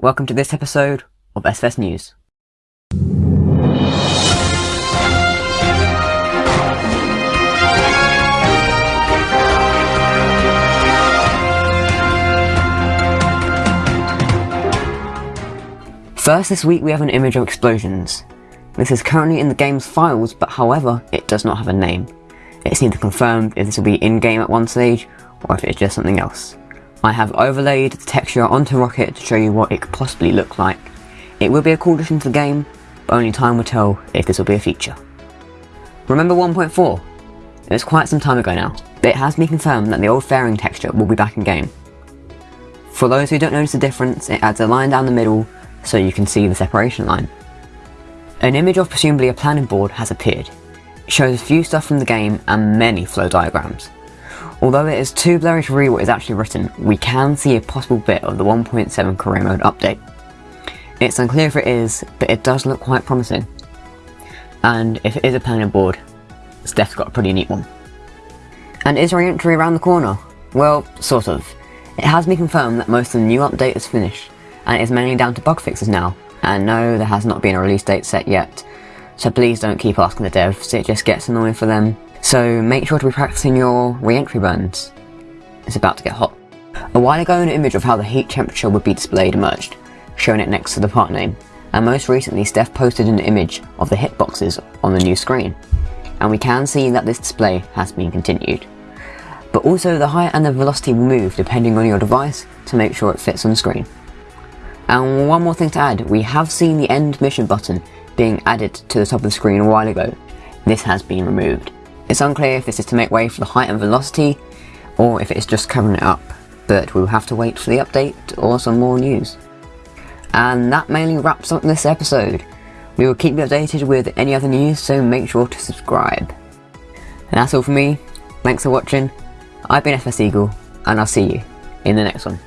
welcome to this episode of SFS News. First this week we have an image of explosions. This is currently in the game's files, but however, it does not have a name. It's neither confirmed if this will be in-game at one stage, or if it's just something else. I have overlaid the texture onto Rocket to show you what it could possibly look like. It will be a cool addition to the game, but only time will tell if this will be a feature. Remember 1.4? It was quite some time ago now, but it has been confirmed that the old fairing texture will be back in game. For those who don't notice the difference, it adds a line down the middle so you can see the separation line. An image of presumably a planning board has appeared. It shows a few stuff from the game and many flow diagrams. Although it is too blurry to read what is actually written, we can see a possible bit of the 1.7 career mode update. It's unclear if it is, but it does look quite promising. And if it is a planning board, Steph's got a pretty neat one. And is re-entry around the corner? Well, sort of. It has been confirmed that most of the new update is finished, and it is mainly down to bug fixes now. And no, there has not been a release date set yet, so please don't keep asking the devs, it just gets annoying for them. So make sure to be practicing your re-entry burns. It's about to get hot. A while ago an image of how the heat temperature would be displayed emerged, showing it next to the part name, and most recently Steph posted an image of the hitboxes on the new screen, and we can see that this display has been continued. But also the height and the velocity will move depending on your device to make sure it fits on the screen. And one more thing to add, we have seen the end mission button being added to the top of the screen a while ago. This has been removed. It's unclear if this is to make way for the height and velocity, or if it's just covering it up, but we'll have to wait for the update or some more news. And that mainly wraps up this episode. We will keep you updated with any other news, so make sure to subscribe. And that's all from me, thanks for watching, I've been FS Eagle, and I'll see you in the next one.